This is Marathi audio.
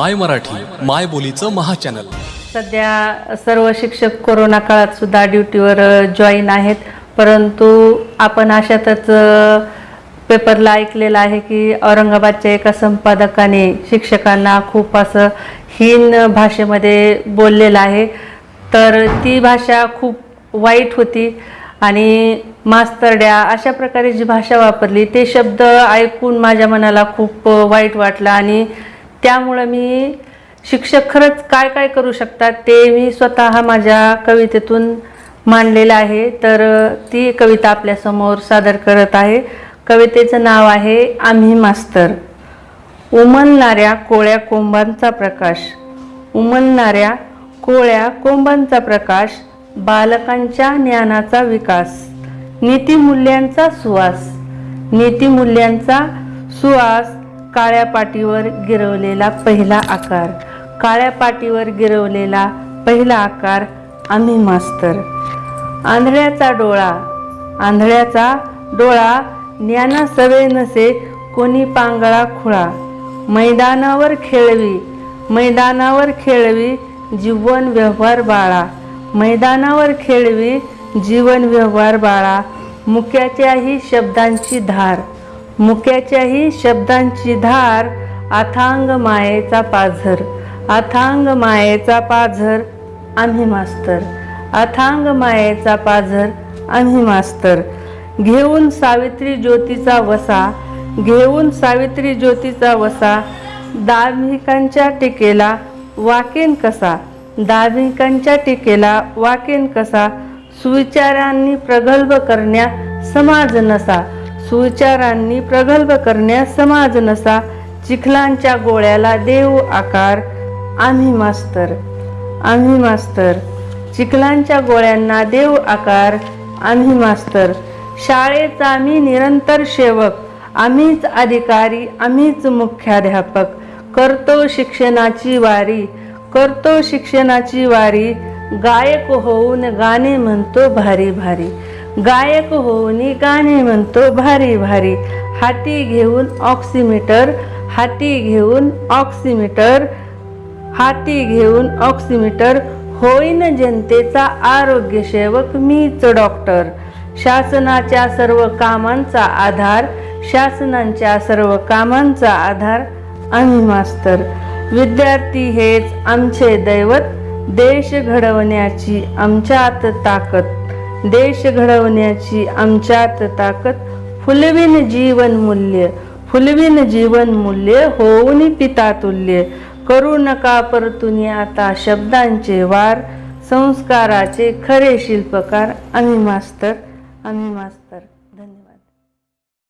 माय मराठी माय बोलीचं महाचॅनल सध्या सर्व शिक्षक कोरोना काळात सुद्धा ड्युटीवर जॉईन आहेत. परंतु आपण अशातच पेपरला ऐकलेलं आहे की औरंगाबादच्या एका संपादकाने शिक्षकांना खूप असं हीन भाषेमध्ये बोललेलं आहे. तर ती भाषा खूप वाईट होती आणि मास्तरड्या अशा प्रकारे जी भाषा वापरली ते शब्द ऐकून माझ्या मनाला खूप वाईट वाटलं आणि त्यामुळं मी शिक्षक खरंच काय काय करू शकतात ते मी स्वतः माझ्या कवितेतून मांडलेलं आहे. तर ती कविता आपल्यासमोर सादर करत आहे. कवितेचं नाव आहे आम्ही मास्तर. उमलणाऱ्या कोळ्या कोंबांचा प्रकाश. उमलणाऱ्या कोळ्या कोंबांचा प्रकाश बालकांच्या ज्ञानाचा विकास नीतिमूल्यांचा सुवास. नीतिमूल्यांचा सुवास काळ्या पाटीवर गिरवलेला पहिला आकार. काळ्या पाटीवर गिरवलेला पहिला आकार आम्ही मास्तर. आंधळ्याचा डोळा आंधळ्याचा डोळा ज्ञाना सवे नसे कोणी पांगळा खुळा. मैदानावर खेळवी मैदानावर खेळवी जीवन व्यवहार बाळा. मैदानावर खेळवी जीवन व्यवहार बाळा. मुक्याच्याही शब्दांची धार. मुक्याच्याही शब्दांची धार अथांग मायेचा पाझर. अथांग मायेचा पाझर आम्ही मास्तर. अथांग मायेचा पाझर आम्ही मास्तर. घेऊन सावित्री ज्योतीचा वसा घेऊन सावित्री ज्योतीचा वसा. दार्मिकांच्या टीकेला वाकेन कसा? दार्मिकांच्या टीकेला वाकेन कसा? सुविचारांनी प्रगल्भ करण्या समाज नसा. सुविचारांनी प्रगल्भ करण्यास समाज नसा. चिखलांच्या गोळ्याला देव आकार. आम्ही मास्तर. आम्ही मास्तर. चिखलांच्या गोळ्यांना देव आकार. आम्ही मास्तर. शाळेचा आम्ही निरंतर सेवक. आम्हीच अधिकारी. आम्हीच मुख्याध्यापक. करतो शिक्षणाची वारी. करतो शिक्षणाची वारी. गायक होऊन गाणे म्हणतो भारी भारी. गायक होऊन गाणे म्हणतो भारी भारी. हाती घेऊन ऑक्सिमीटर हाती घेऊन ऑक्सिमीटर हाती घेऊन ऑक्सिमीटर. होईन जनतेचा आरोग्य सेवक मीच डॉक्टर. शासनाच्या सर्व कामांचा आधार शासनांच्या सर्व कामांचा आधार आम्ही मास्तर. विद्यार्थी हेच आमचे दैवत देश घडवण्याची आमच्यात ताकद. देश घडवण्याची आमच्यात ताकद फुलविन जीवन मूल्य फुलविन जीवन मूल्य होऊन पिता तुल्य. करू नका परतुनी आता शब्दांचे वार संस्काराचे खरे शिल्पकार. आम्ही मास्तर आम्ही मास्तर.